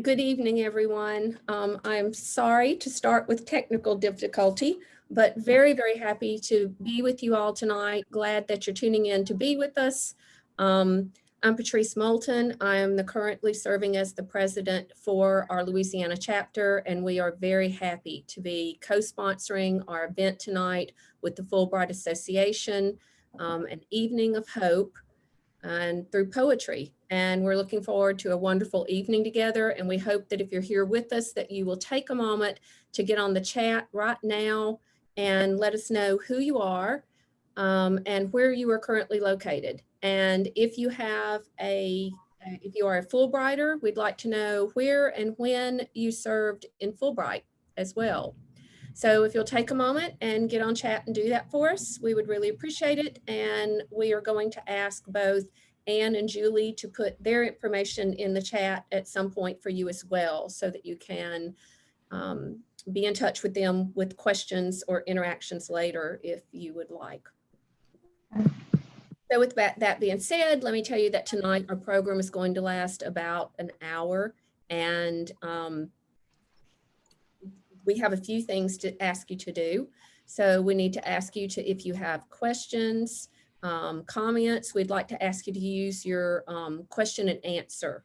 Good evening, everyone. Um, I'm sorry to start with technical difficulty, but very, very happy to be with you all tonight. Glad that you're tuning in to be with us. Um, I'm Patrice Moulton. I am the currently serving as the president for our Louisiana chapter, and we are very happy to be co-sponsoring our event tonight with the Fulbright Association, um, an evening of hope and through poetry. And we're looking forward to a wonderful evening together. And we hope that if you're here with us, that you will take a moment to get on the chat right now and let us know who you are um, and where you are currently located. And if you have a, if you are a Fulbrighter, we'd like to know where and when you served in Fulbright as well. So if you'll take a moment and get on chat and do that for us, we would really appreciate it. And we are going to ask both Ann and Julie to put their information in the chat at some point for you as well, so that you can um, be in touch with them with questions or interactions later if you would like. So with that, that being said, let me tell you that tonight our program is going to last about an hour and um, we have a few things to ask you to do. So we need to ask you to, if you have questions, um, comments, we'd like to ask you to use your um, question and answer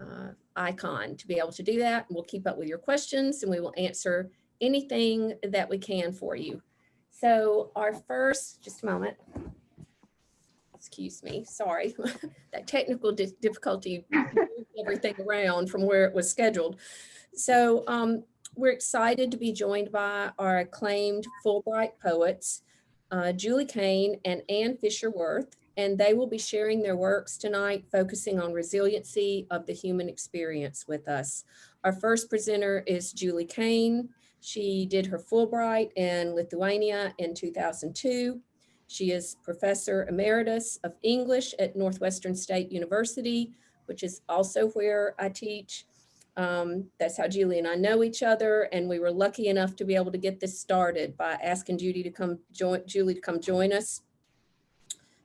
uh, icon to be able to do that. We'll keep up with your questions and we will answer anything that we can for you. So our first, just a moment. Excuse me, sorry. that technical di difficulty everything around from where it was scheduled. So um, we're excited to be joined by our acclaimed Fulbright poets, uh, Julie Kane and Ann Fisher-Wirth, and they will be sharing their works tonight, focusing on resiliency of the human experience with us. Our first presenter is Julie Kane. She did her Fulbright in Lithuania in 2002. She is Professor Emeritus of English at Northwestern State University, which is also where I teach. Um, that's how Julie and I know each other. And we were lucky enough to be able to get this started by asking Judy to come join, Julie to come join us.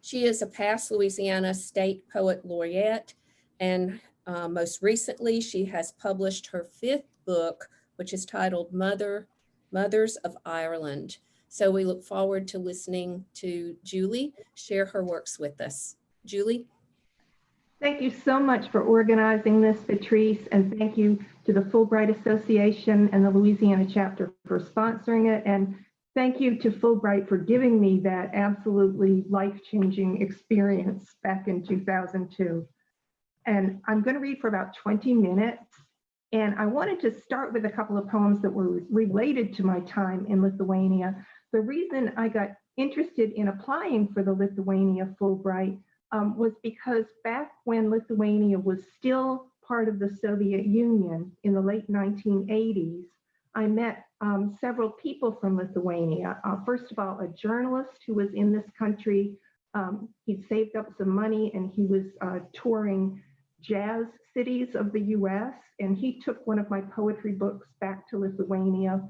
She is a past Louisiana State Poet Laureate. And uh, most recently, she has published her fifth book, which is titled Mother, Mothers of Ireland. So we look forward to listening to Julie share her works with us. Julie? Thank you so much for organizing this, Patrice, and thank you to the Fulbright Association and the Louisiana chapter for sponsoring it. And thank you to Fulbright for giving me that absolutely life-changing experience back in 2002. And I'm going to read for about 20 minutes. And I wanted to start with a couple of poems that were related to my time in Lithuania. The reason I got interested in applying for the Lithuania Fulbright um, was because back when Lithuania was still part of the Soviet Union in the late 1980s, I met um, several people from Lithuania. Uh, first of all, a journalist who was in this country. Um, he'd saved up some money and he was uh, touring jazz cities of the US. And he took one of my poetry books back to Lithuania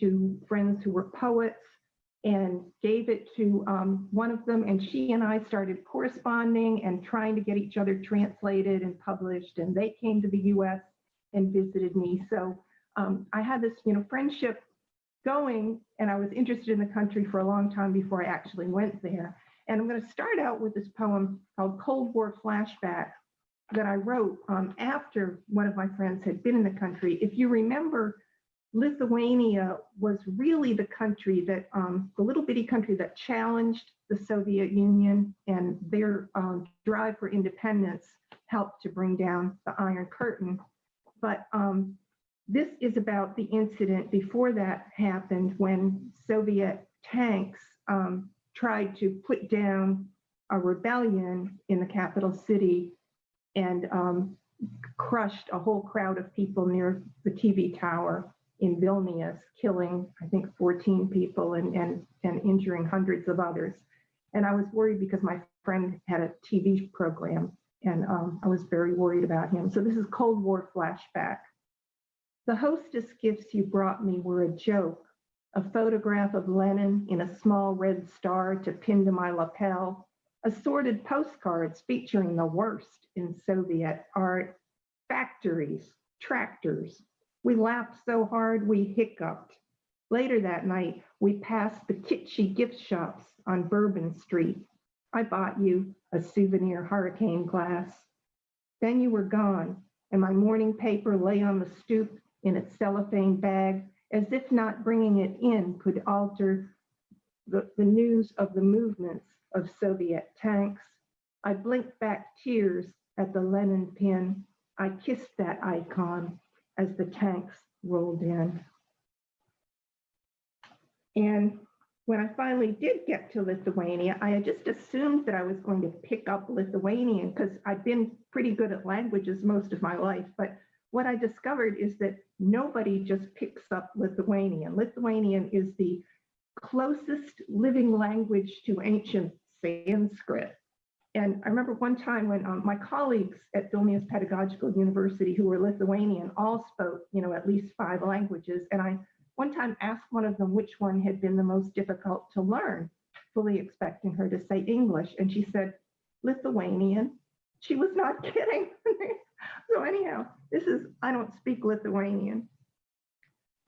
to friends who were poets and gave it to um, one of them. And she and I started corresponding and trying to get each other translated and published. And they came to the US and visited me. So um, I had this, you know, friendship going and I was interested in the country for a long time before I actually went there. And I'm going to start out with this poem called Cold War Flashback that I wrote um, after one of my friends had been in the country. If you remember, Lithuania was really the country that, um, the little bitty country that challenged the Soviet Union and their um, drive for independence helped to bring down the Iron Curtain. But um, this is about the incident before that happened when Soviet tanks um, tried to put down a rebellion in the capital city and um, crushed a whole crowd of people near the TV tower in Vilnius, killing, I think, 14 people and, and, and injuring hundreds of others. And I was worried because my friend had a TV program and um, I was very worried about him. So this is Cold War flashback. The hostess gifts you brought me were a joke, a photograph of Lenin in a small red star to pin to my lapel, assorted postcards featuring the worst in Soviet art, factories, tractors. We laughed so hard we hiccuped. Later that night, we passed the kitschy gift shops on Bourbon Street. I bought you a souvenir hurricane glass. Then you were gone, and my morning paper lay on the stoop in its cellophane bag, as if not bringing it in could alter the, the news of the movements of Soviet tanks. I blinked back tears at the Lenin pin. I kissed that icon as the tanks rolled in. And when I finally did get to Lithuania, I had just assumed that I was going to pick up Lithuanian because I've been pretty good at languages most of my life. But what I discovered is that nobody just picks up Lithuanian. Lithuanian is the closest living language to ancient Sanskrit. And I remember one time when um, my colleagues at Vilnius Pedagogical University who were Lithuanian all spoke, you know, at least five languages. And I one time asked one of them which one had been the most difficult to learn, fully expecting her to say English. And she said, Lithuanian. She was not kidding. so anyhow, this is, I don't speak Lithuanian.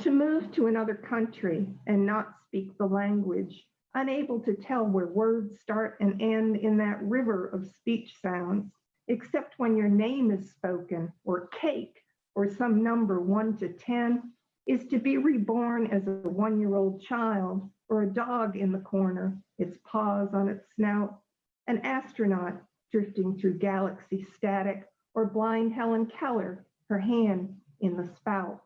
To move to another country and not speak the language, unable to tell where words start and end in that river of speech sounds, except when your name is spoken or cake or some number one to 10, is to be reborn as a one-year-old child or a dog in the corner, its paws on its snout, an astronaut drifting through galaxy static, or blind Helen Keller, her hand in the spout.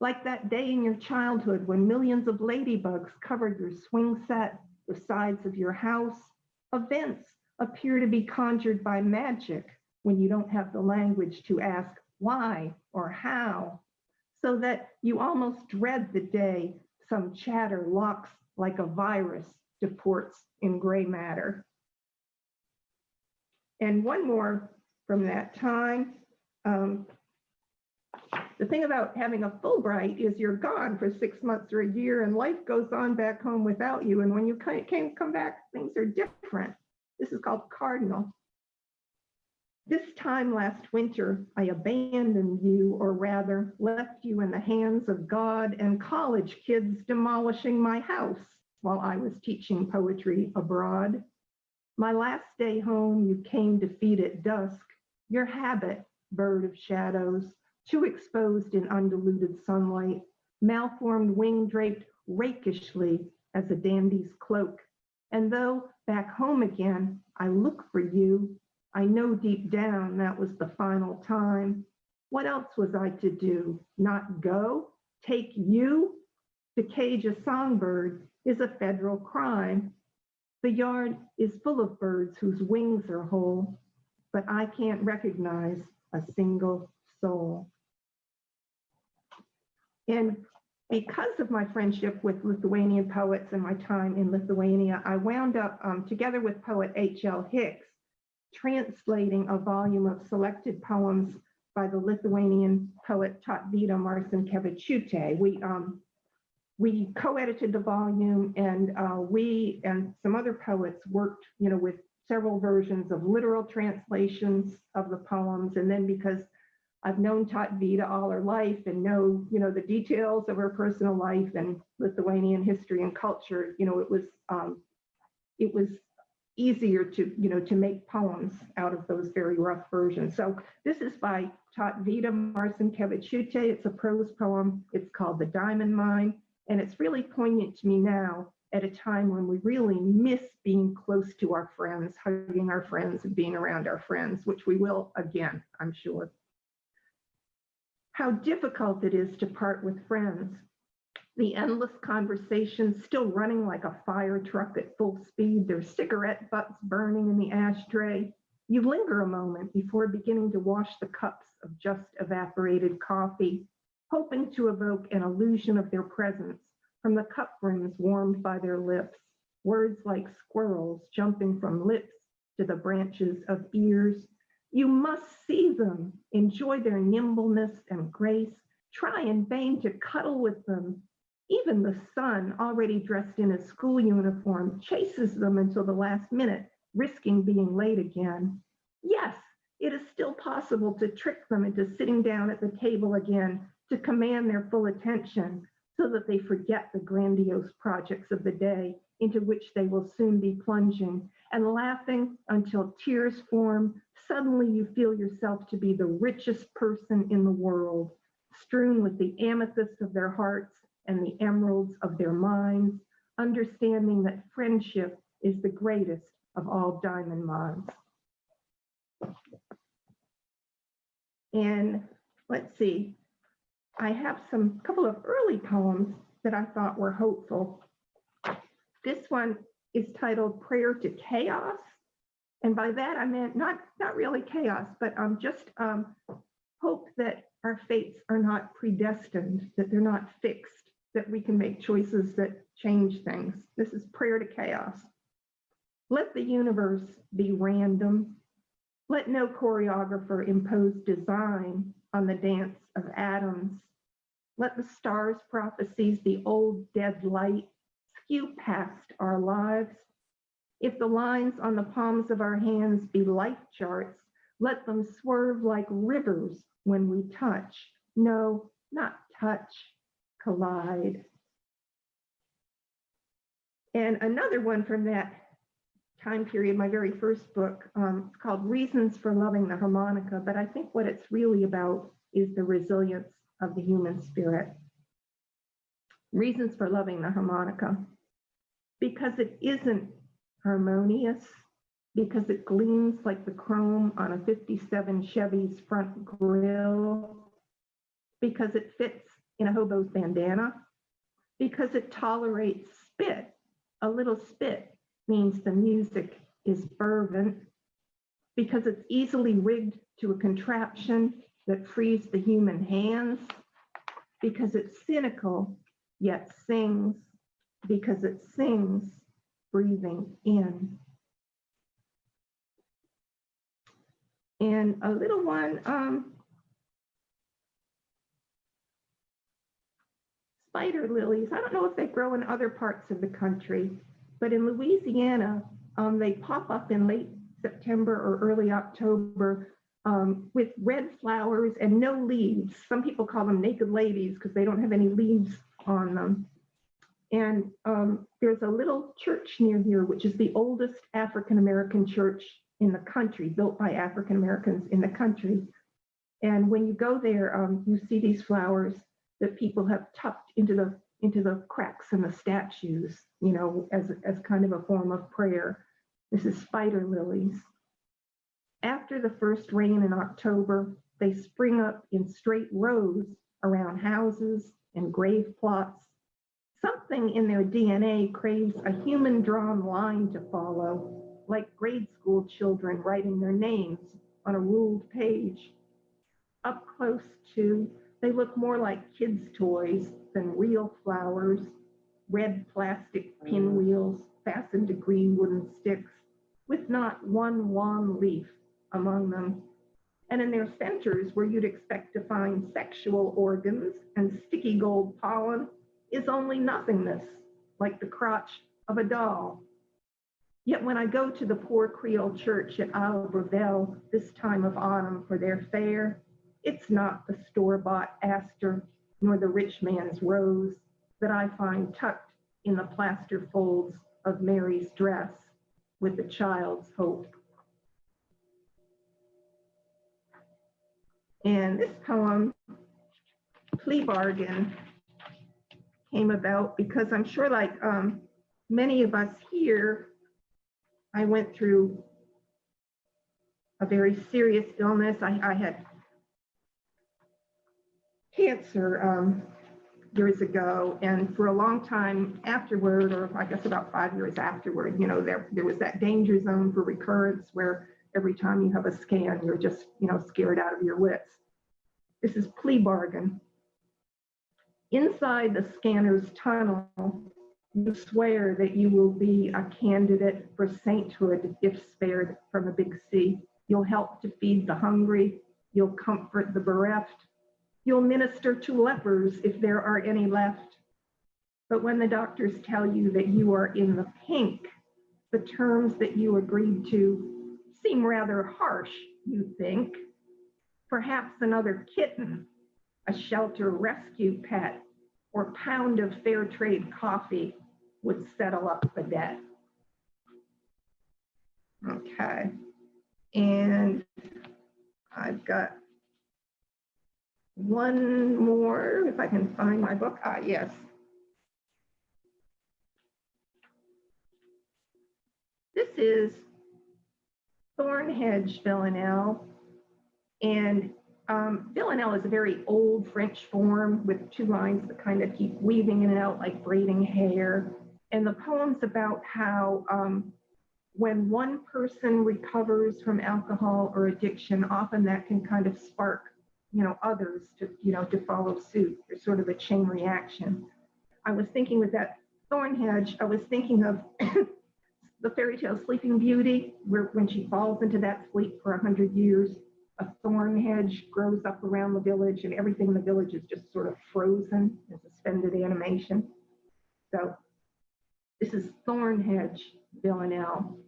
Like that day in your childhood when millions of ladybugs covered your swing set, the sides of your house, events appear to be conjured by magic when you don't have the language to ask why or how so that you almost dread the day some chatter locks like a virus to ports in gray matter. And one more from that time. Um, the thing about having a Fulbright is you're gone for six months or a year and life goes on back home without you. And when you came, come back, things are different. This is called cardinal. This time last winter, I abandoned you, or rather left you in the hands of God and college kids demolishing my house while I was teaching poetry abroad. My last day home, you came to feed at dusk, your habit, bird of shadows, too exposed in undiluted sunlight, malformed wing draped rakishly as a dandy's cloak. And though back home again, I look for you, I know deep down that was the final time. What else was I to do? Not go? Take you? To cage a songbird is a federal crime. The yard is full of birds whose wings are whole, but I can't recognize a single soul. And because of my friendship with Lithuanian poets and my time in Lithuania, I wound up um, together with poet H.L. Hix translating a volume of selected poems by the Lithuanian poet Tautvyda Marcinkevičiūtė. We um, we co-edited the volume and uh, we and some other poets worked, you know, with several versions of literal translations of the poems. And then because I've known Tautvyda all her life and know, you know, the details of her personal life and Lithuanian history and culture, you know, it was um, it was easier to, you know, to make poems out of those very rough versions. So this is by Tautvyda Marcinkevičiūtė. It's a prose poem. It's called The Diamond Mine. And it's really poignant to me now at a time when we really miss being close to our friends, hugging our friends and being around our friends, which we will again, I'm sure. How difficult it is to part with friends the endless conversations still running like a fire truck at full speed, their cigarette butts burning in the ashtray. You linger a moment before beginning to wash the cups of just evaporated coffee, hoping to evoke an illusion of their presence from the cup brims warmed by their lips. Words like squirrels jumping from lips to the branches of ears. You must see them, enjoy their nimbleness and grace, try in vain to cuddle with them, even the son, already dressed in his school uniform, chases them until the last minute, risking being late again. Yes, it is still possible to trick them into sitting down at the table again to command their full attention so that they forget the grandiose projects of the day into which they will soon be plunging and laughing until tears form. Suddenly you feel yourself to be the richest person in the world, strewn with the amethysts of their hearts and the emeralds of their minds, understanding that friendship is the greatest of all diamond mines. And let's see, I have some couple of early poems that I thought were hopeful. This one is titled Prayer to Chaos. And by that I meant not, not really chaos, but um, just um, hope that our fates are not predestined, that they're not fixed, that we can make choices that change things. This is Prayer to Chaos. Let the universe be random. Let no choreographer impose design on the dance of atoms. Let the stars' prophecies, the old dead light, skew past our lives. If the lines on the palms of our hands be life charts, let them swerve like rivers when we touch. No, not touch, collide. And another one from that time period, my very first book, um, it's called Reasons for Loving the Harmonica. But I think what it's really about is the resilience of the human spirit. Reasons for loving the harmonica. Because it isn't harmonious, because it gleams like the chrome on a 57 Chevy's front grille, because it fits in a hobo's bandana, because it tolerates spit. A little spit means the music is fervent, because it's easily rigged to a contraption that frees the human hands, because it's cynical yet sings, because it sings breathing in. And a little one, um, spider lilies. I don't know if they grow in other parts of the country, but in Louisiana, um, they pop up in late September or early October um, with red flowers and no leaves. Some people call them naked ladies because they don't have any leaves on them. And um, there's a little church near here, which is the oldest African-American church in the country, built by African-Americans in the country. And when you go there, um, you see these flowers that people have tucked into the into the cracks in the statues, you know, as, as kind of a form of prayer. This is spider lilies. After the first rain in October, they spring up in straight rows around houses and grave plots. Something in their DNA craves a human drawn line to follow, like grade school children writing their names on a ruled page. Up close to, they look more like kids' toys than real flowers, red plastic pinwheels fastened to green wooden sticks, with not one wan leaf among them. And in their centers, where you'd expect to find sexual organs and sticky gold pollen, is only nothingness, like the crotch of a doll. Yet when I go to the poor Creole church at Isle Brevelle this time of autumn for their fair, it's not the store-bought aster nor the rich man's rose that I find tucked in the plaster folds of Mary's dress with the child's hope. And this poem, Plea Bargain, came about because I'm sure like um, many of us here, I went through a very serious illness. I, I had cancer um, years ago, and for a long time afterward, or I guess about five years afterward, you know, there, there was that danger zone for recurrence where every time you have a scan, you're just, you know, scared out of your wits. This is plea bargain. Inside the scanner's tunnel, you swear that you will be a candidate for sainthood if spared from a big C. You'll help to feed the hungry. You'll comfort the bereft. You'll minister to lepers if there are any left. But when the doctors tell you that you are in the pink, the terms that you agreed to seem rather harsh you think. Perhaps another kitten, a shelter rescue pet, or pound of fair trade coffee would settle up the debt. Okay, and I've got one more, if I can find my book. Ah, yes. This is Thornhedge Villanelle. And um, Villanelle is a very old French form with two lines that kind of keep weaving in and out like braiding hair. And the poem's about how um, when one person recovers from alcohol or addiction, often that can kind of spark, you know, others to, you know, to follow suit. There's sort of a chain reaction. I was thinking with that thorn hedge, I was thinking of the fairy tale Sleeping Beauty, where when she falls into that sleep for a hundred years, a thorn hedge grows up around the village and everything in the village is just sort of frozen in suspended animation. So this is thorn hedge Villanelle.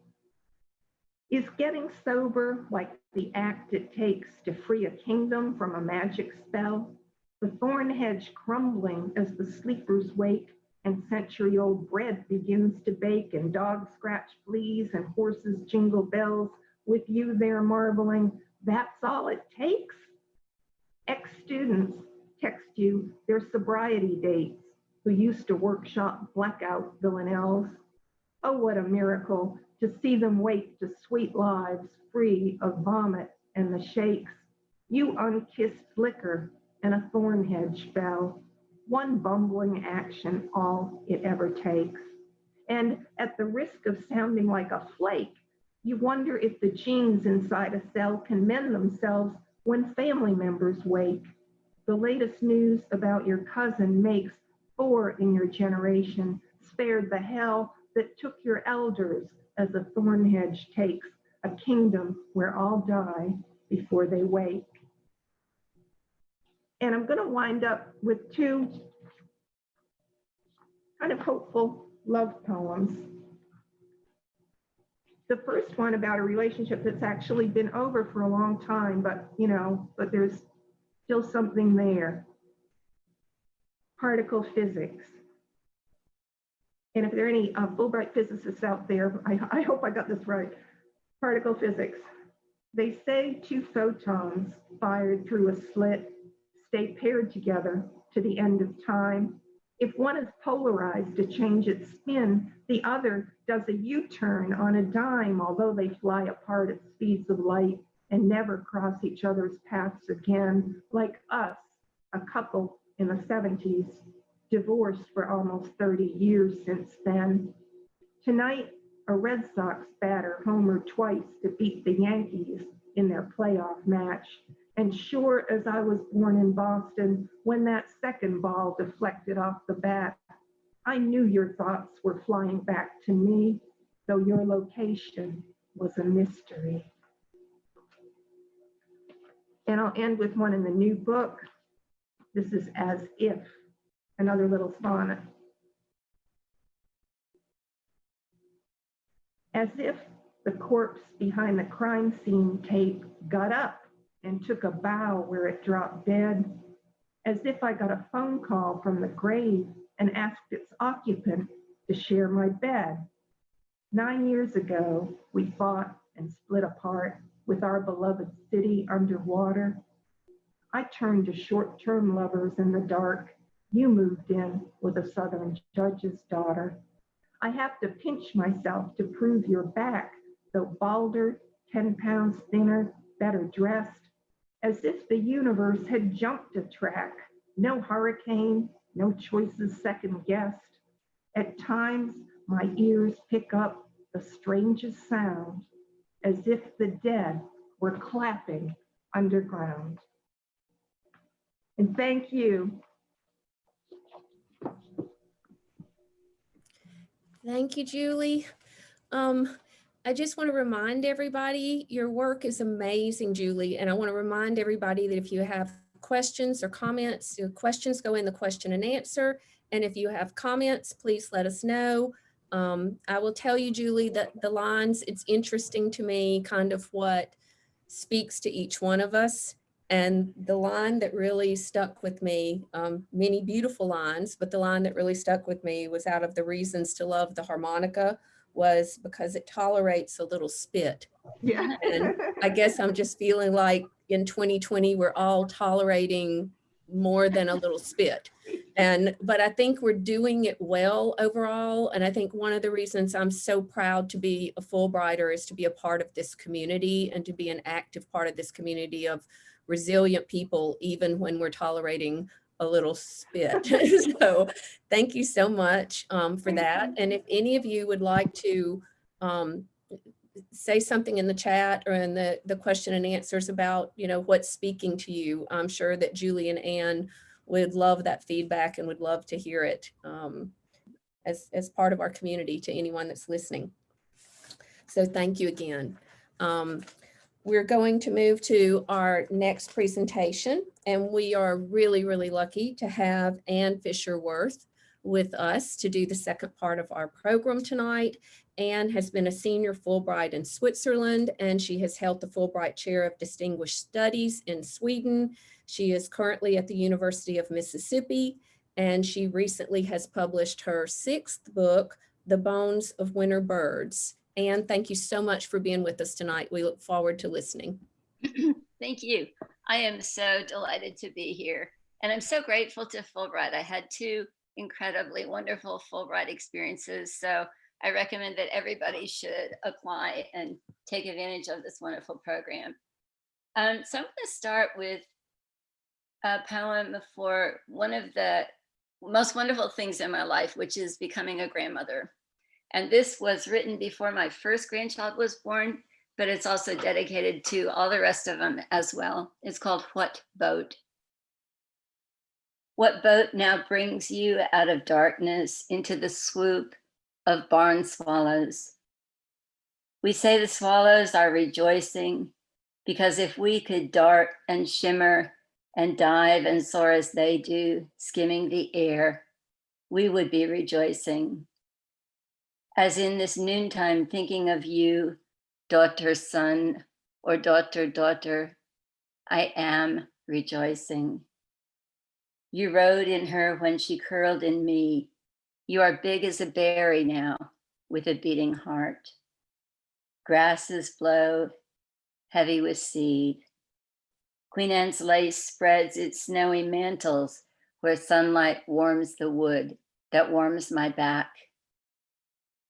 Is getting sober like the act it takes to free a kingdom from a magic spell? The thorn hedge crumbling as the sleepers wake and century old bread begins to bake and dogs scratch fleas and horses jingle bells with you there marveling, that's all it takes? Ex-students text you their sobriety dates who used to workshop blackout villanelles. Oh, what a miracle to see them wake to sweet lives free of vomit and the shakes. You unkissed liquor and a thorn hedge fell. One bumbling action, all it ever takes. And at the risk of sounding like a flake, you wonder if the genes inside a cell can mend themselves when family members wake. The latest news about your cousin makes four in your generation spared the hell that took your elders as a thorn hedge takes a kingdom where all die before they wake. And I'm going to wind up with two kind of hopeful love poems. The first one about a relationship that's actually been over for a long time, but you know, but there's still something there. Particle physics. And if there are any uh, Fulbright physicists out there, I, I hope I got this right. Particle physics. They say two photons fired through a slit stay paired together to the end of time. If one is polarized to change its spin, the other does a U-turn on a dime, although they fly apart at speeds of light and never cross each other's paths again, like us, a couple in the 70s, divorced for almost 30 years since then. Tonight, a Red Sox batter homered twice to beat the Yankees in their playoff match. And sure as I was born in Boston, when that second ball deflected off the bat, I knew your thoughts were flying back to me, though your location was a mystery. And I'll end with one in the new book. This is As If, another little sonnet. As if the corpse behind the crime scene tape got up and took a bow where it dropped dead, as if I got a phone call from the grave and asked its occupant to share my bed. Nine years ago, we fought and split apart with our beloved city underwater. I turned to short-term lovers in the dark. You moved in with a Southern judge's daughter. I have to pinch myself to prove you're back, though balder, 10 pounds thinner, better dressed, as if the universe had jumped a track. No hurricane, no choices second guessed. At times, my ears pick up the strangest sound, as if the dead were clapping underground. And thank you. Thank you, Julie. Um, I just want to remind everybody, your work is amazing, Julie. And I want to remind everybody that if you have questions or comments, your questions go in the question and answer. And if you have comments, please let us know. Um, I will tell you, Julie, that the lines, it's interesting to me kind of what speaks to each one of us. And the line that really stuck with me, um, many beautiful lines, but the line that really stuck with me was out of the reasons to love the harmonica was because it tolerates a little spit. Yeah. And I guess I'm just feeling like in 2020, we're all tolerating more than a little spit. And, but I think we're doing it well overall. And I think one of the reasons I'm so proud to be a Fulbrighter is to be a part of this community and to be an active part of this community of resilient people, even when we're tolerating a little spit. so thank you so much um, for that. And if any of you would like to um, say something in the chat or in the, the question and answers about, you know, what's speaking to you, I'm sure that Julie and Ann would love that feedback and would love to hear it um, as, as part of our community to anyone that's listening. So thank you again. Um, we're going to move to our next presentation, and we are really, really lucky to have Ann Fisher-Wirth with us to do the second part of our program tonight. Ann has been a senior Fulbright in Switzerland, and she has held the Fulbright Chair of Distinguished Studies in Sweden. She is currently at the University of Mississippi, and she recently has published her sixth book, The Bones of Winter Birds. Ann, thank you so much for being with us tonight. We look forward to listening. Thank you. I am so delighted to be here. And I'm so grateful to Fulbright. I had two incredibly wonderful Fulbright experiences. So I recommend that everybody should apply and take advantage of this wonderful program. Um, so I'm going to start with a poem for one of the most wonderful things in my life, which is becoming a grandmother. And this was written before my first grandchild was born, but it's also dedicated to all the rest of them as well. It's called What Boat? What boat now brings you out of darkness into the swoop of barn swallows? We say the swallows are rejoicing because if we could dart and shimmer and dive and soar as they do, skimming the air, we would be rejoicing as in this noontime thinking of you, daughter, son, or daughter, daughter, I am rejoicing. You rode in her when she curled in me. You are big as a berry now, with a beating heart. Grasses blow, heavy with seed. Queen Anne's lace spreads its snowy mantles where sunlight warms the wood that warms my back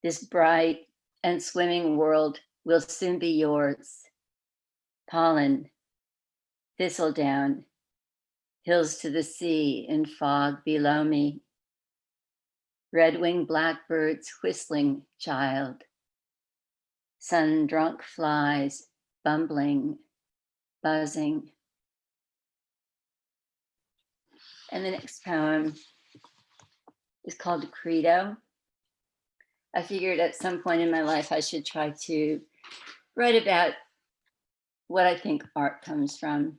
this bright and swimming world will soon be yours. Pollen, thistledown, hills to the sea in fog below me. Red-winged blackbirds whistling, child. Sun-drunk flies bumbling, buzzing. And the next poem is called Credo. I figured at some point in my life, I should try to write about what I think art comes from.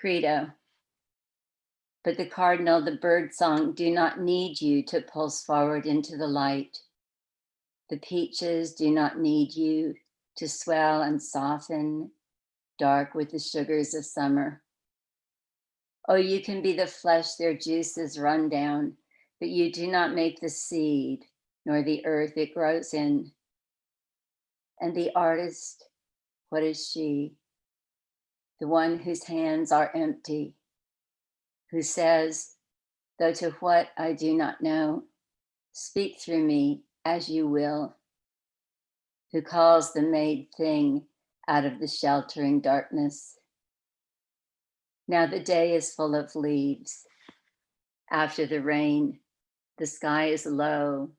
Credo. But the cardinal, the bird song, do not need you to pulse forward into the light. The peaches do not need you to swell and soften, dark with the sugars of summer. Oh, you can be the flesh their juices run down, but you do not make the seed, nor the earth it grows in. And the artist, what is she? The one whose hands are empty, who says, though to what I do not know, speak through me as you will, who calls the made thing out of the sheltering darkness. Now the day is full of leaves. After the rain, the sky is low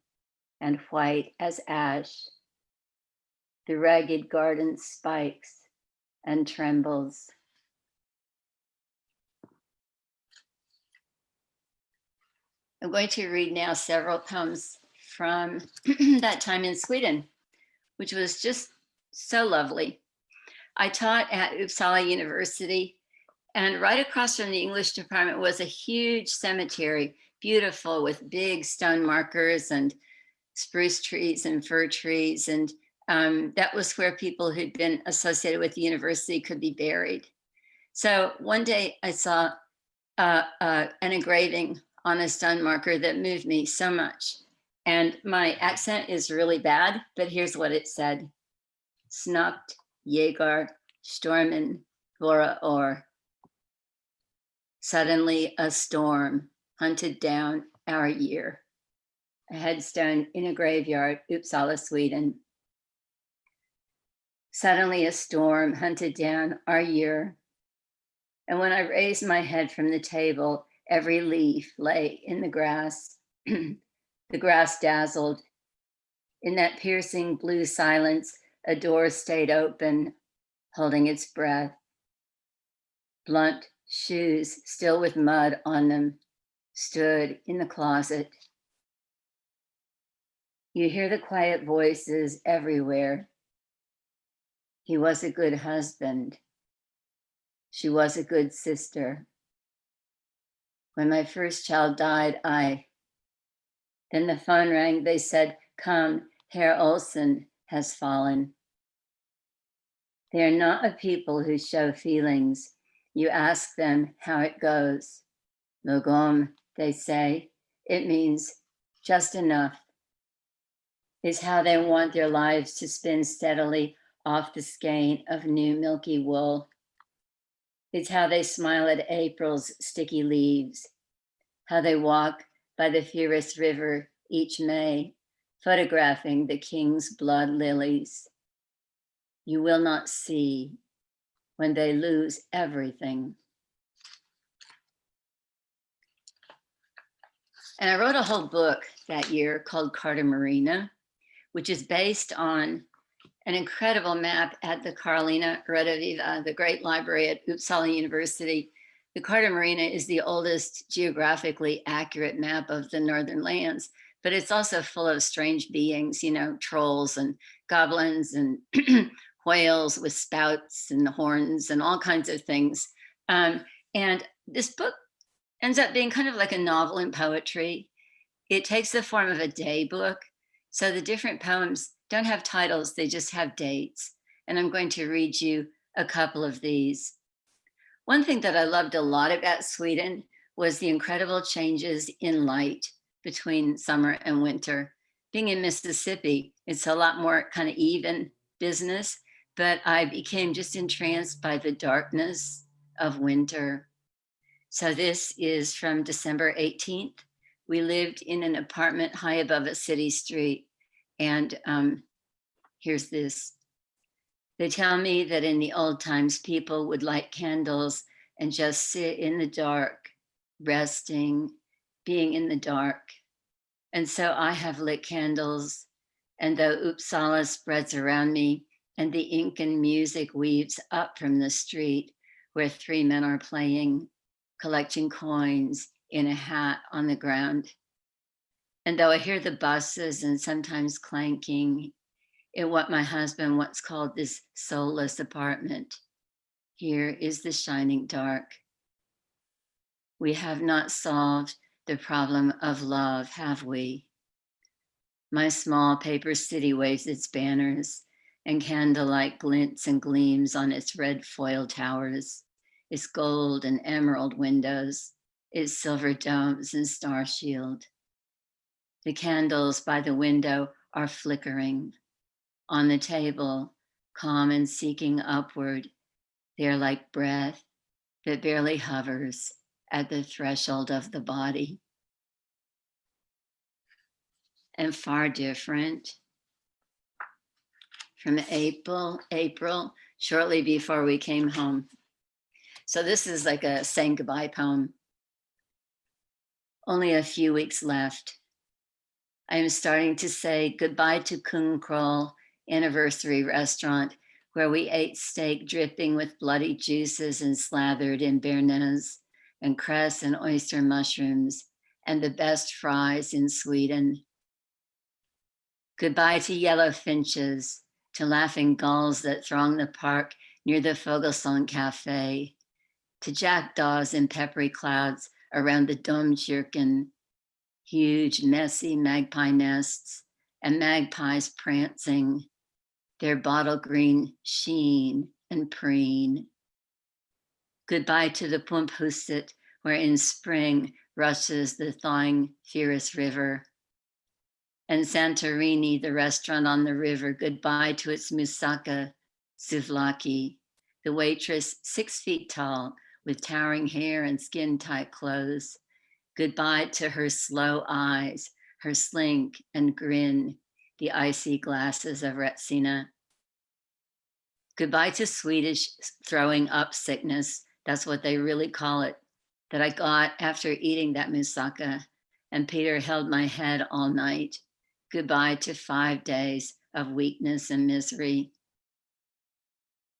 and white as ash. The ragged garden spikes and trembles. I'm going to read now several poems from that time in Sweden, which was just so lovely. I taught at Uppsala University and right across from the English department was a huge cemetery, beautiful with big stone markers and spruce trees and fir trees. And um, that was where people who'd been associated with the university could be buried. So one day I saw uh, uh, an engraving on a stone marker that moved me so much. And my accent is really bad, but here's what it said. Snukt Jäger Stormen Vora Or. Suddenly a storm hunted down our year. A headstone in a graveyard, Uppsala, Sweden. Suddenly a storm hunted down our year. And when I raised my head from the table, every leaf lay in the grass. the grass dazzled. In that piercing blue silence, a door stayed open, holding its breath. Blunt shoes, still with mud on them, stood in the closet. You hear the quiet voices everywhere. He was a good husband. She was a good sister. When my first child died, I, then the phone rang. They said, come, Herr Olsen has fallen. They are not a people who show feelings. You ask them how it goes. Lagom, they say, it means just enough. Is how they want their lives to spin steadily off the skein of new milky wool. It's how they smile at April's sticky leaves, how they walk by the fierce river each May, photographing the king's blood lilies. You will not see when they lose everything. And I wrote a whole book that year called Carta Marina, which is based on an incredible map at the Carolina Rediviva, the great library at Uppsala University. The Carta Marina is the oldest geographically accurate map of the Northern lands, but it's also full of strange beings, you know, trolls and goblins and whales with spouts and horns and all kinds of things. Um, and this book ends up being kind of like a novel in poetry. It takes the form of a day book. So the different poems don't have titles, they just have dates. And I'm going to read you a couple of these. One thing that I loved a lot about Sweden was the incredible changes in light between summer and winter. Being in Mississippi, it's a lot more kind of even business, but I became just entranced by the darkness of winter. So this is from December 18th. We lived in an apartment high above a city street. And um, here's this. They tell me that in the old times, people would light candles and just sit in the dark, resting, being in the dark. And so I have lit candles and though Uppsala spreads around me and the Incan music weaves up from the street where three men are playing, collecting coins in a hat on the ground. And though I hear the buses and sometimes clanking in what my husband once called this soulless apartment, here is the shining dark. We have not solved the problem of love, have we? My small paper city waves its banners and candlelight glints and gleams on its red foil towers, its gold and emerald windows, its silver domes and star shield. The candles by the window are flickering. On the table, calm and seeking upward, they are like breath that barely hovers at the threshold of the body. And far different from April, April, shortly before we came home. So this is like a saying goodbye poem. Only a few weeks left. I am starting to say goodbye to Kung Kroll anniversary restaurant where we ate steak dripping with bloody juices and slathered in béarnaise and cress and oyster mushrooms and the best fries in Sweden. Goodbye to yellow finches, to laughing gulls that throng the park near the Fogelsong Cafe, to jackdaws in peppery clouds around the Domkirken huge, messy magpie nests and magpies prancing their bottle green sheen and preen. Goodbye to the Pumphuset, where in spring rushes the thawing Fyris River. And Santorini, the restaurant on the river, goodbye to its moussaka souvlaki, the waitress six feet tall with towering hair and skin tight clothes. Goodbye to her slow eyes, her slink and grin, the icy glasses of Retsina. Goodbye to Swedish throwing up sickness. That's what they really call it, that I got after eating that moussaka. And Peter held my head all night. Goodbye to five days of weakness and misery.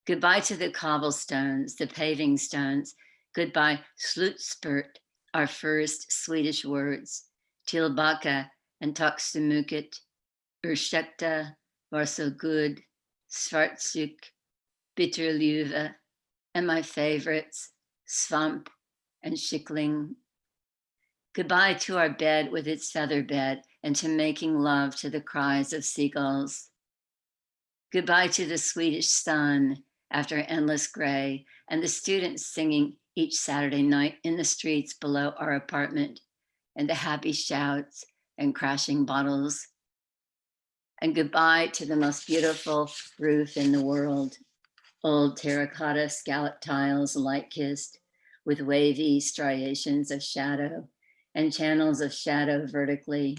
Goodbye to the cobblestones, the paving stones. Goodbye, slutspurt, our first Swedish words. Tillbaka and tack så mycket, ursäkta, var så good, svartsjuk, bitterljuva, and my favorites, svamp and schickling. Goodbye to our bed with its feather bed and to making love to the cries of seagulls. Goodbye to the Swedish sun after endless gray and the students singing each Saturday night in the streets below our apartment and the happy shouts and crashing bottles. And goodbye to the most beautiful roof in the world. Old terracotta scallop tiles light kissed with wavy striations of shadow and channels of shadow vertically.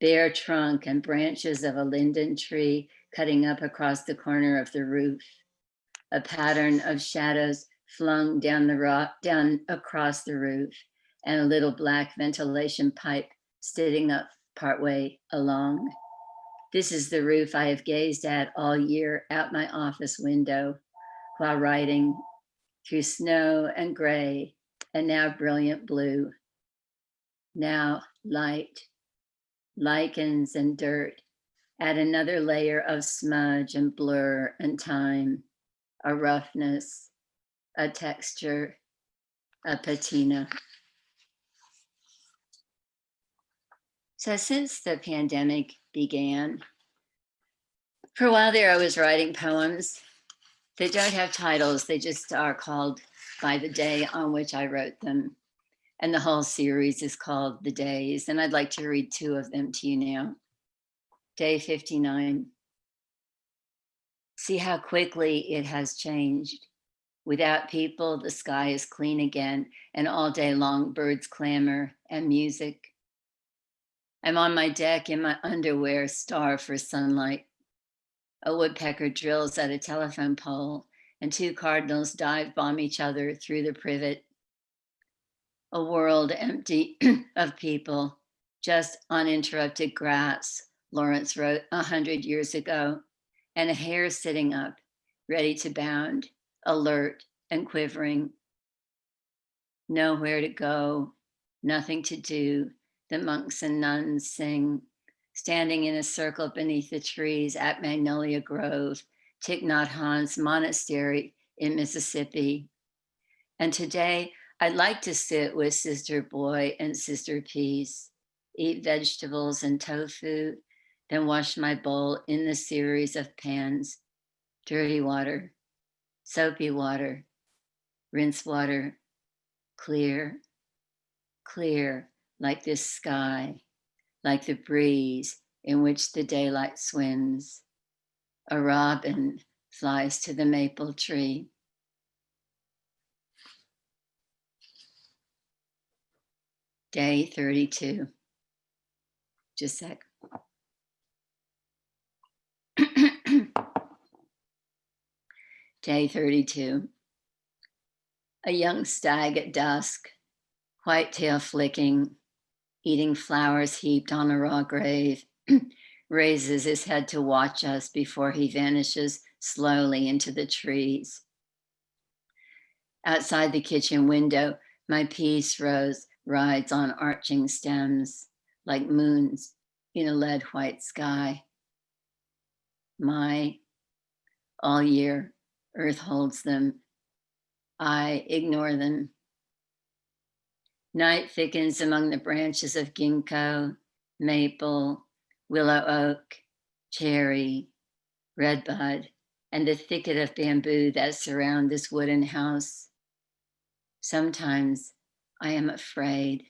Bare trunk and branches of a linden tree cutting up across the corner of the roof. A pattern of shadows flung down the rock, down across the roof and a little black ventilation pipe sitting up partway along. This is the roof I have gazed at all year out my office window while riding through snow and gray and now brilliant blue. Now light, lichens and dirt, add another layer of smudge and blur and time, a roughness, a texture, a patina. So since the pandemic began, for a while there, I was writing poems. They don't have titles. They just are called by the day on which I wrote them. And the whole series is called The Days. And I'd like to read two of them to you now. Day 59. See how quickly it has changed. Without people, the sky is clean again, and all day long birds clamor and music. I'm on my deck in my underwear, starved for sunlight. A woodpecker drills at a telephone pole, and two cardinals dive bomb each other through the privet. A world empty of people, just uninterrupted grass, Lawrence wrote a hundred years ago, and a hare sitting up, ready to bound, alert and quivering. Nowhere to go, nothing to do, the monks and nuns sing, standing in a circle beneath the trees at Magnolia Grove, Thich Nhat Hanh's monastery in Mississippi. And today, I'd like to sit with Sister Boy and Sister Peace, eat vegetables and tofu, then wash my bowl in the series of pans, dirty water, soapy water, rinse water, clear, clear, like this sky, like the breeze in which the daylight swims. A robin flies to the maple tree. Day 32. Just a sec. Day 32. A young stag at dusk, white tail flicking, eating flowers heaped on a raw grave, raises his head to watch us before he vanishes slowly into the trees. Outside the kitchen window, my peace rose rides on arching stems like moons in a lead white sky. My, all year, earth holds them. I ignore them Night thickens among the branches of ginkgo, maple, willow oak, cherry, redbud, and the thicket of bamboo that surround this wooden house. Sometimes I am afraid.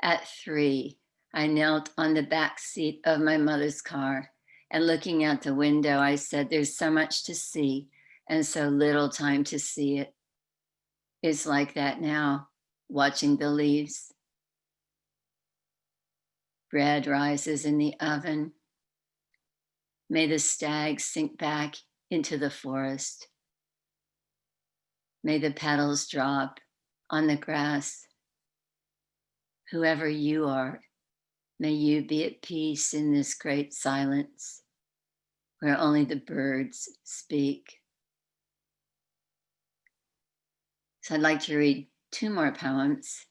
At three, I knelt on the back seat of my mother's car and looking out the window, I said, There's so much to see and so little time to see it. It's like that now, watching the leaves. Bread rises in the oven. May the stag sink back into the forest. May the petals drop on the grass. Whoever you are, may you be at peace in this great silence where only the birds speak. So I'd like to read two more poems.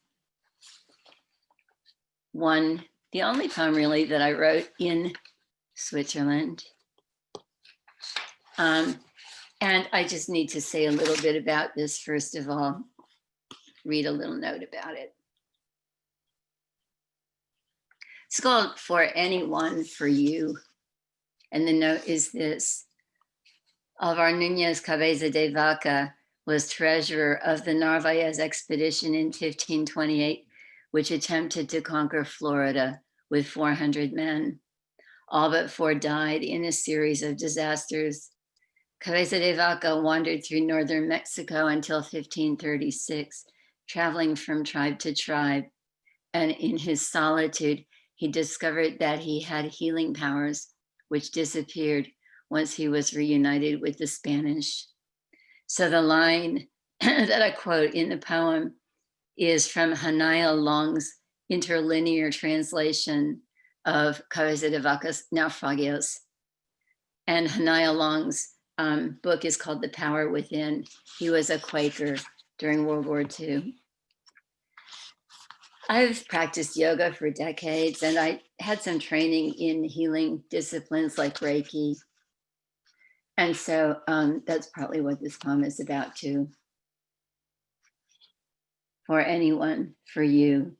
One, the only poem really that I wrote in Switzerland. Um, and I just need to say a little bit about this first of all, read a little note about it. It's called For Anyone, For You. And the note is this. Alvar Nunez Cabeza de Vaca was treasurer of the Narvaez expedition in 1528, which attempted to conquer Florida with 400 men. All but four died in a series of disasters. Cabeza de Vaca wandered through northern Mexico until 1536, traveling from tribe to tribe. And in his solitude, he discovered that he had healing powers, which disappeared once he was reunited with the Spanish. So the line that I quote in the poem is from Haniel Long's interlinear translation of Cabeza de Vaca's Naufragios. And Haniel Long's um, book is called The Power Within. He was a Quaker during World War II. I've practiced yoga for decades and I had some training in healing disciplines like Reiki. And so um, that's probably what this poem is about too. For anyone, for you.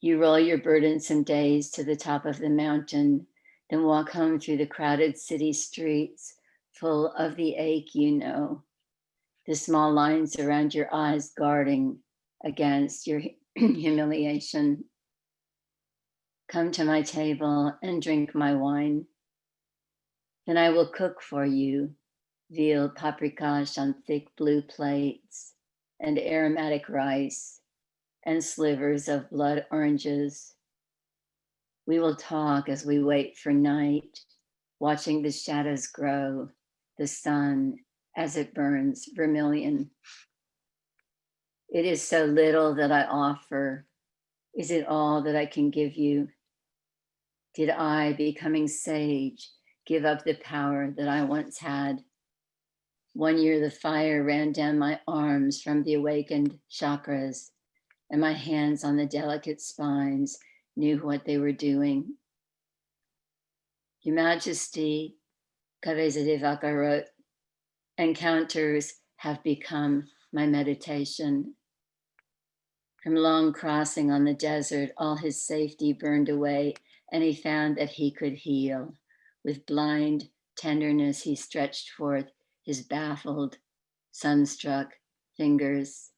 You roll your burdensome days to the top of the mountain, then walk home through the crowded city streets full of the ache you know. The small lines around your eyes guarding against your humiliation. Come to my table and drink my wine. Then I will cook for you veal paprikash on thick blue plates and aromatic rice and slivers of blood oranges. We will talk as we wait for night, watching the shadows grow, the sun as it burns vermilion it is so little that I offer. Is it all that I can give you? Did I, becoming sage, give up the power that I once had? One year the fire ran down my arms from the awakened chakras, and my hands on the delicate spines knew what they were doing. Your Majesty, Cabeza de Vaca wrote, encounters have become my meditation. From long crossing on the desert, all his safety burned away, and he found that he could heal. With blind tenderness, he stretched forth his baffled, sunstruck fingers.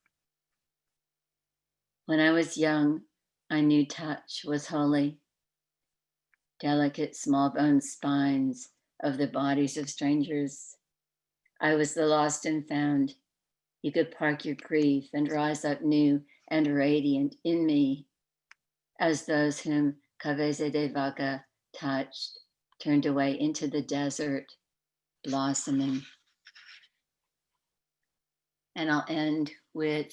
When I was young, I knew touch was holy. Delicate small bone spines of the bodies of strangers. I was the lost and found. You could park your grief and rise up new and radiant in me as those whom Cabeza de Vaca touched turned away into the desert, blossoming. And I'll end with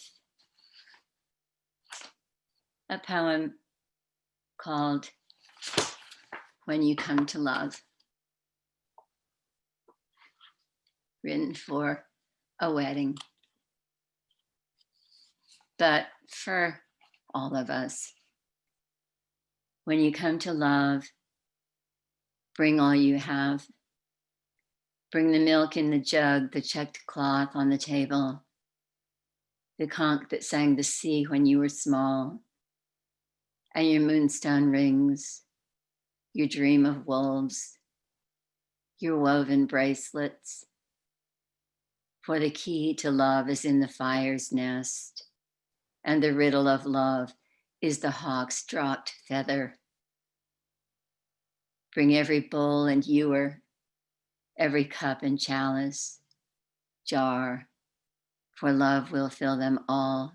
a poem called When You Come to Love, written for a wedding but for all of us. When you come to love, bring all you have. Bring the milk in the jug, the checked cloth on the table, the conch that sang the sea when you were small, and your moonstone rings, your dream of wolves your woven bracelets. For the key to love is in the fire's nest, and the riddle of love is the hawk's dropped feather. Bring every bowl and ewer, every cup and chalice, jar, for love will fill them all.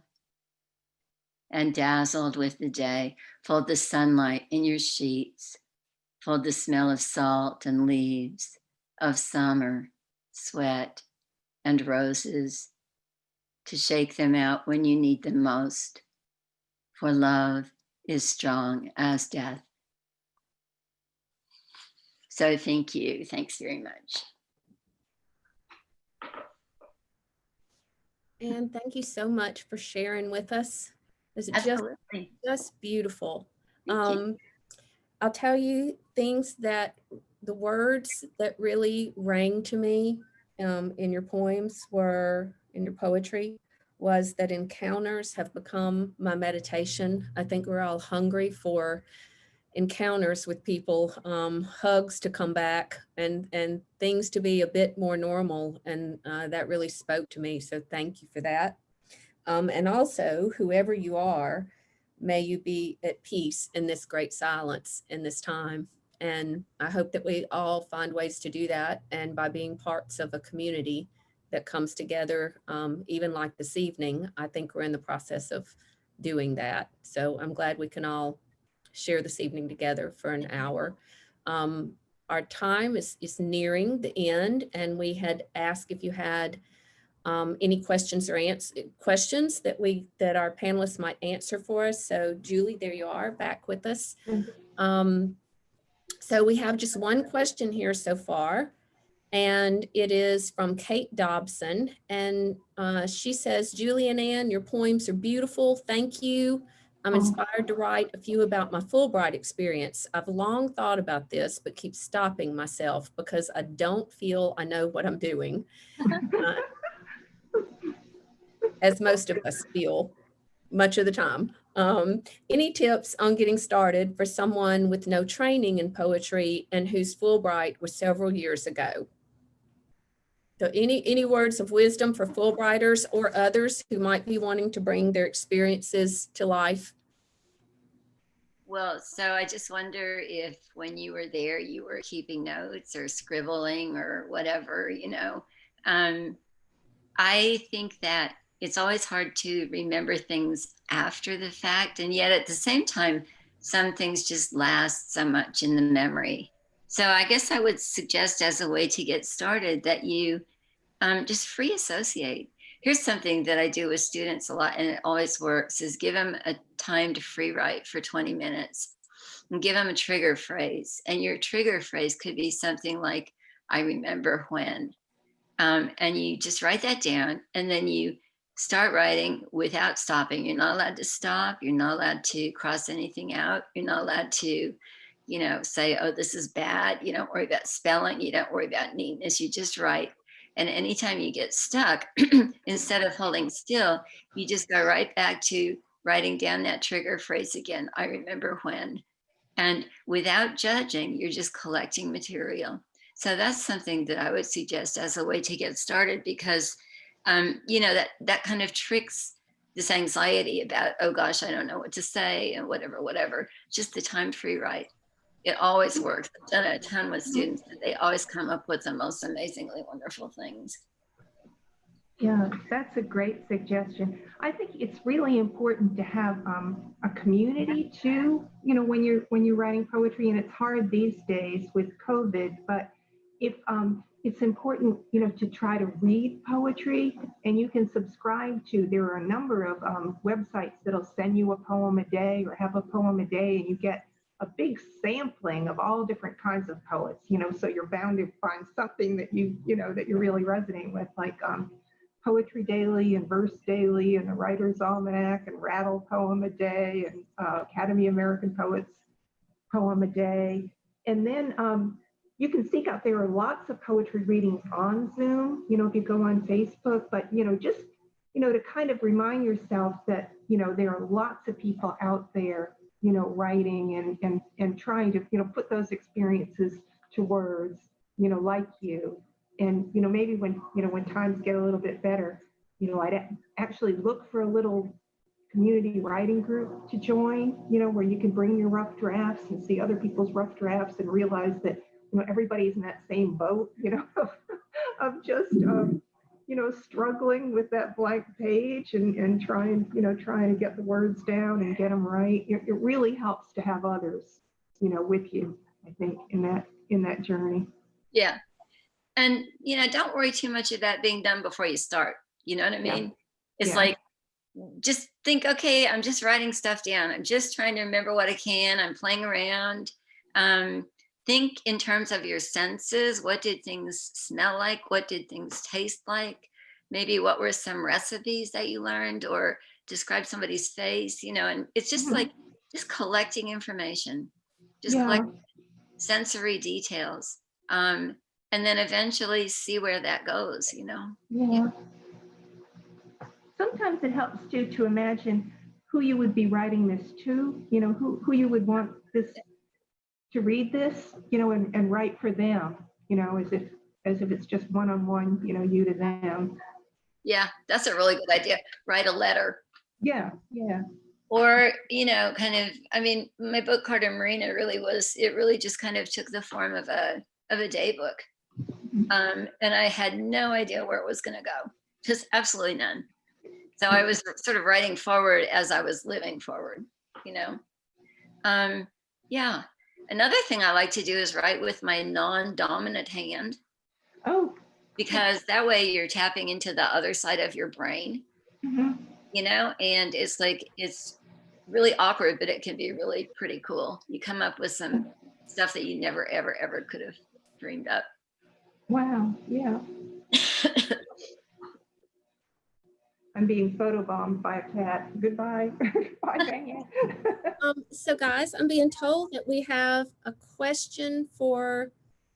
And dazzled with the day, fold the sunlight in your sheets, fold the smell of salt and leaves, of summer, sweat, and roses, to shake them out when you need them most. For love is strong as death. So thank you. Thanks very much. And thank you so much for sharing with us. It's just, just beautiful. Um, I'll tell you things that the words that really rang to me um, in your poems were in your poetry was that encounters have become my meditation. I think we're all hungry for encounters with people, um, hugs to come back and, and things to be a bit more normal. And uh, that really spoke to me. So thank you for that. Um, and also, whoever you are, may you be at peace in this great silence in this time. And I hope that we all find ways to do that. And by being parts of a community that comes together, um, even like this evening, I think we're in the process of doing that. So I'm glad we can all share this evening together for an hour. Um, our time is, is nearing the end and we had asked if you had um, any questions or questions that we that our panelists might answer for us. So Julie, there you are back with us. Mhm. Um, so we have just one question here so far, and it is from Kate Dobson. And uh, she says, Julie and Ann, your poems are beautiful. Thank you. I'm inspired to write a few about my Fulbright experience. I've long thought about this, but keep stopping myself because I don't feel I know what I'm doing. Uh, as most of us feel much of the time. Um, any tips on getting started for someone with no training in poetry and whose Fulbright was several years ago? So any, any words of wisdom for Fulbrighters or others who might be wanting to bring their experiences to life? Well, so I just wonder if when you were there, you were keeping notes or scribbling or whatever, you know. Um, I think that it's always hard to remember things after the fact. And yet at the same time, some things just last so much in the memory. So I guess I would suggest as a way to get started that you um, just free associate. Here's something that I do with students a lot and it always works is give them a time to free write for 20 minutes and give them a trigger phrase. And your trigger phrase could be something like, I remember when. Um, and you just write that down and then you start writing without stopping. You're not allowed to stop. You're not allowed to cross anything out. You're not allowed to, you know, say, oh, this is bad. You don't worry about spelling. You don't worry about neatness. You just write. And anytime you get stuck, instead of holding still, you just go right back to writing down that trigger phrase again. I remember when. And without judging, you're just collecting material. So that's something that I would suggest as a way to get started because um, you know, that that kind of tricks this anxiety about, oh gosh, I don't know what to say and whatever, whatever. Just the time free write. It always works. I've done it a ton with students. and They always come up with the most amazingly wonderful things. Yeah, that's a great suggestion. I think it's really important to have um, a community too. You know, when you're when you're writing poetry, and it's hard these days with COVID. But if um, it's important, you know, to try to read poetry, and you can subscribe to. There are a number of um, websites that'll send you a poem a day or have a poem a day, and you get a big sampling of all different kinds of poets. You know, so you're bound to find something that you you know that you're really resonating with, like. Um, Poetry Daily and Verse Daily and the Writer's Almanac and Rattle Poem a Day and uh, Academy American Poets Poem a Day. And then um, you can seek out, there are lots of poetry readings on Zoom, you know, if you go on Facebook, but, you know, just, you know, to kind of remind yourself that, you know, there are lots of people out there, you know, writing and, and, and trying to, you know, put those experiences to words you know, like you. And, you know, maybe when, you know, when times get a little bit better, you know, I'd actually look for a little community writing group to join, you know, where you can bring your rough drafts and see other people's rough drafts and realize that, you know, everybody's in that same boat, you know, of just, um, you know, struggling with that blank page and, and trying, you know, trying to get the words down and get them right. It, it really helps to have others, you know, with you, I think, in that, in that journey. Yeah. And, you know, don't worry too much of that being done before you start. You know what I Yeah. mean? It's Yeah. like, just think, okay, I'm just writing stuff down. I'm just trying to remember what I can. I'm playing around. Um, think in terms of your senses. What did things smell like? What did things taste like? Maybe what were some recipes that you learned or describe somebody's face, you know, and it's just Mhm. like, just collecting information, just Yeah. collect sensory details. Um, and then eventually see where that goes, you know? Yeah. Sometimes it helps too to imagine who you would be writing this to, you know, who, who you would want this to read this, you know, and, and write for them, you know, as if, as if it's just one-on-one, you know, you to them. Yeah, that's a really good idea. Write a letter. Yeah, yeah, Or, you know, kind of, I mean, my book Carta Marina really was, it really just kind of took the form of a, of a day book. Um, and I had no idea where it was gonna go, just absolutely none. So I was sort of writing forward as I was living forward, you know? Um, yeah. Another thing I like to do is write with my non-dominant hand oh, because that way you're tapping into the other side of your brain, mhm. you know, and it's like, it's really awkward, but it can be really pretty cool. You come up with some stuff that you never, ever, ever could have dreamed up. wow, yeah. I'm being photobombed by a cat. Goodbye. Bye, Diane. Um, so guys, I'm being told that we have a question for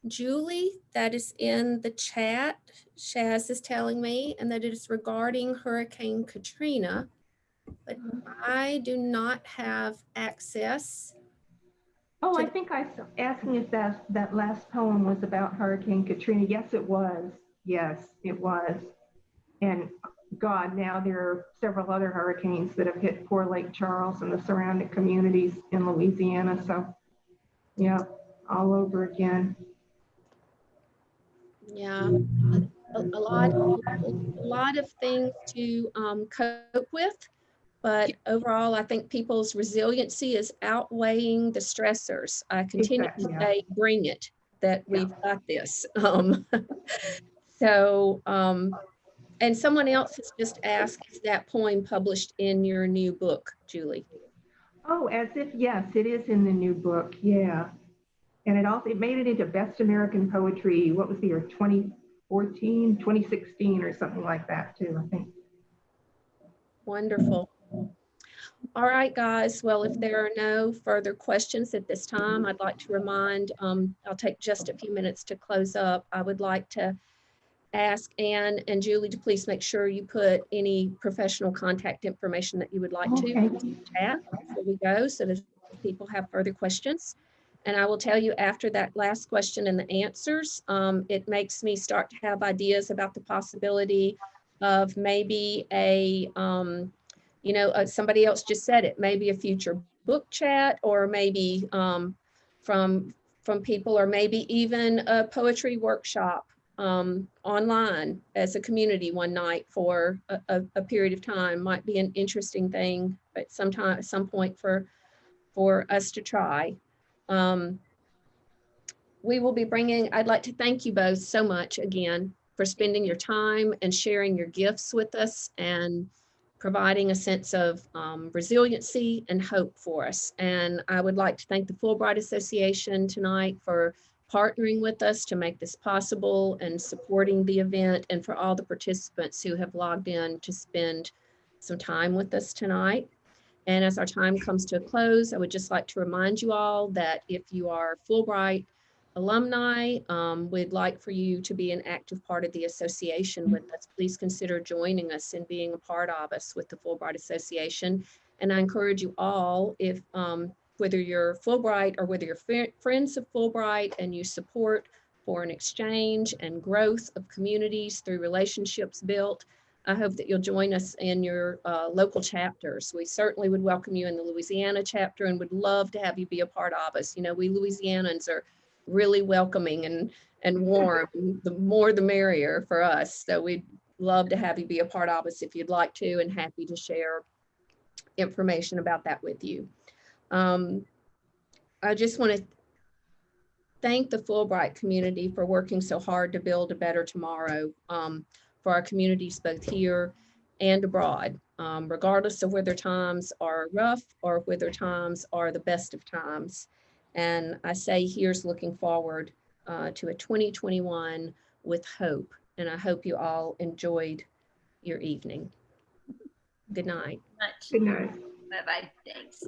Julie that is in the chat. Shaz is telling me, and that it is regarding Hurricane Katrina. But I do not have access. Oh, I think I was asking if that, that last poem was about Hurricane Katrina. Yes, it was. Yes, it was. And God, now there are several other hurricanes that have hit poor Lake Charles and the surrounding communities in Louisiana. So, yeah, all over again. Yeah, a, a lot, a lot of things to um, cope with. But overall, I think people's resiliency is outweighing the stressors. I continue to Exactly, yeah. say, bring it, that Yeah. we've got this. Um, So, um, and someone else has just asked, is that poem published in your new book, Julie? Oh, as if, yes, it is in the new book. Yeah. And it also, it made it into Best American Poetry. What was the year? 2014, 2016 or something like that too, I think. Wonderful. All right, guys. Well, if there are no further questions at this time, I'd like to remind, um, I'll take just a few minutes to close up. I would like to ask Ann and Julie to please make sure you put any professional contact information that you would like to Okay. the chat before we go, so that people have further questions. And I will tell you after that last question and the answers, um, it makes me start to have ideas about the possibility of maybe a, um, you know, uh, somebody else just said it, maybe a future book chat or maybe um, from, from people or maybe even a poetry workshop um, online as a community one night for a, a, a period of time might be an interesting thing at some time, at some point for, for us to try. Um, we will be bringing, I'd like to thank you both so much again for spending your time and sharing your gifts with us and providing a sense of um, resiliency and hope for us. And I would like to thank the Fulbright Association tonight for partnering with us to make this possible and supporting the event and for all the participants who have logged in to spend some time with us tonight. And as our time comes to a close, I would just like to remind you all that if you are Fulbright alumni, um, we'd like for you to be an active part of the association with us. Please consider joining us and being a part of us with the Fulbright Association. And I encourage you all, if um, whether you're Fulbright or whether you're friends of Fulbright and you support foreign exchange and growth of communities through relationships built. I hope that you'll join us in your uh, local chapters. We certainly would welcome you in the Louisiana chapter and would love to have you be a part of us. You know, we Louisianans are really welcoming and, and warm. The more the merrier for us. So we'd love to have you be a part of us if you'd like to and happy to share information about that with you. Um, I just want to thank the Fulbright community for working so hard to build a better tomorrow um, for our communities both here and abroad, um, regardless of whether times are rough or whether times are the best of times. And I say here's looking forward uh, to a 2021 with hope. And I hope you all enjoyed your evening. Good night. Good night. Bye-bye. Thanks.